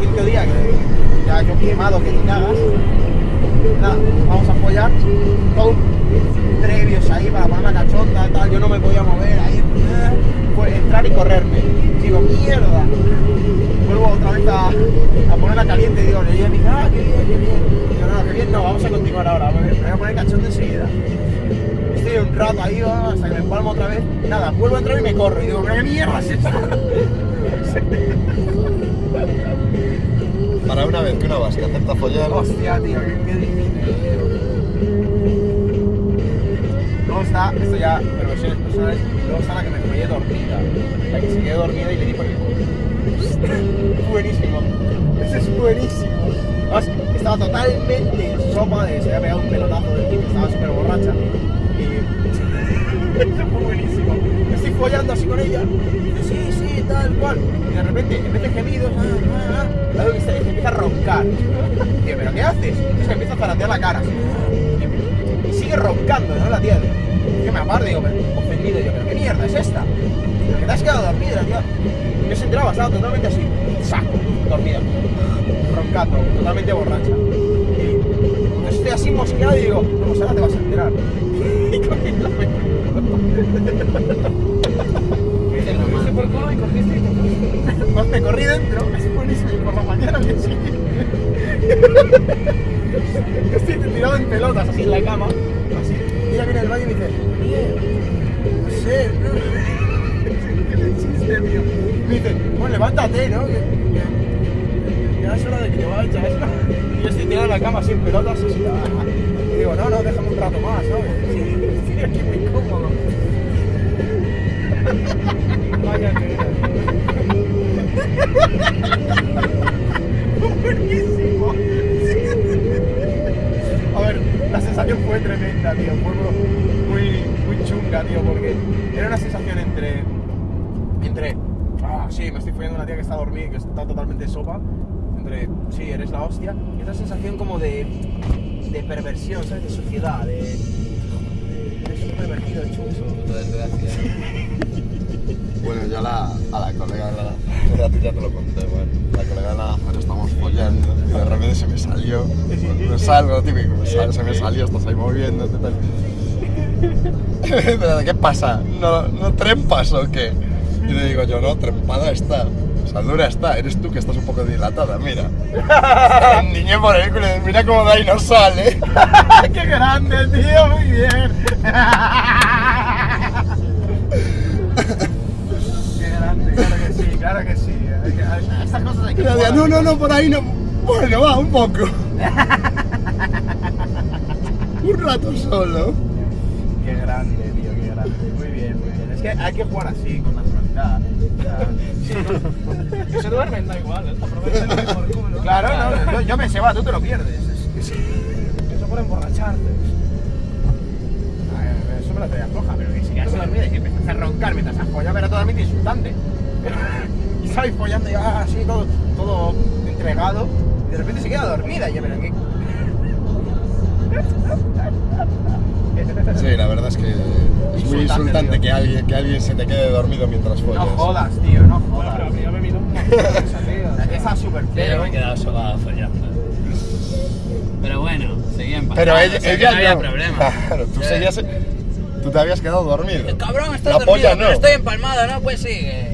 quinto día, que ya yo quemado que te cagas, nada, vamos a follar, todo previos ahí para poner la cachonda, tal, yo no me podía mover, ahí, fue entrar y correrme. Digo, mierda. Vuelvo otra vez a, a ponerla caliente y digo, le hija, ah, qué bien, qué bien. No, qué bien, no, vamos a continuar ahora, me voy a poner cachondo enseguida. Estoy un rato ahí, hasta que me empalmo otra vez. Nada, vuelvo a entrar y me corro. Y digo, ¿qué mierda es esto? Para una vez que una vasca acepta follar, Hostia, tío, qué, difícil. Luego está, esto ya, perversiones personales, luego está la que me follé dormida. La que se quedó dormida y le di por el culo. buenísimo. Ese es buenísimo. Además, estaba totalmente en sopa de se había pegado un pelotazo del que estaba súper borracha. Y eso fue buenísimo. Me estoy follando así con ella. Y sí, tal cual. Y de repente, en vez de gemidos, ah, ah, ah, se que empieza a roncar. Tío, ¿pero qué haces? Es que empieza a zaratear la cara. Y, sigue roncando, ¿no? La tía. Yo me aparto, digo, ofendido. Yo, ¿pero qué mierda es esta? ¿Pero que te has quedado dormida, tío? Yo se enteraba, estaba totalmente así, saco, dormida, roncando, totalmente borracha. Y entonces estoy así mosqueado y digo, no, pues ahora te vas a enterar. Y cogí la me corrí dentro, es buenísimo, y por la mañana me sigue. Estoy tirado en pelotas así en la cama, así. Y ella viene del baño y dice, no sé, no. ¿Qué le tío? Me dice, bueno, levántate, ¿no? Ya es hora de que te vayas. Y yo estoy tirado en la cama en pelotas, así. ah. Y digo, no, no, déjame un rato más, ¿sabes? Sí, estoy aquí muy cómodo. Buenísimo. A ver, la sensación fue tremenda, tío. Fue muy, muy chunga, tío, porque era una sensación entre. Entre. Ah, sí, me estoy follando una tía que está dormida y que está totalmente sopa. Entre. Sí, eres la hostia. Y otra sensación como de. de perversión, ¿sabes? De suciedad, de. de- Eres un pervertido chuso. Bueno, yo a la, a la colega de la, a ti ya te lo conté, bueno, la colega de la afuera estamos follando y de repente se me salió, me salgo, típico, me se me salió, estás ahí moviéndote, tal. Pero, ¿qué pasa? ¿No, ¿No trempas o qué? Y le digo yo, no, trempada está. O sea, dura está, eres tú que estás un poco dilatada, mira. Niño por el culo, mira cómo de ahí no sale. ¡Qué grande, tío! Muy bien. ¡Qué grande! Claro que sí, Estas cosas hay que jugar. no, no, no, por ahí no. Bueno, va, un poco. un rato solo. Qué grande, tío, qué grande. Muy bien, muy bien. Es que hay que jugar así, con naturalidad. Que se duermen, da igual. Aprovechen por culo. Claro, no, yo, yo pensé, va, tú te lo pierdes. Es- es- Eso por emborracharte. Ay, Eso me lo traía floja, pero que si quedas dormida y que empezaste a roncar mientras has follado, era totalmente insultante. Y estabais follando ya así, todo, todo entregado, y de repente se queda dormida. Y yo, pero ¿qué? Sí, la verdad es que es muy Insultante, tío. que alguien, que alguien se te quede dormido mientras follas. No jodas, tío, no Bueno, jodas. pero yo me un montón esa súper Yo me he quedado sobado follando. Pero bueno, seguía en Pero o sea, ella no había no. problema. Claro, tú, Eh, seguías, tú te habías quedado dormido. Cabrón, estás La dormido, polla no. pero estoy empalmado, ¿no? Pues sigue.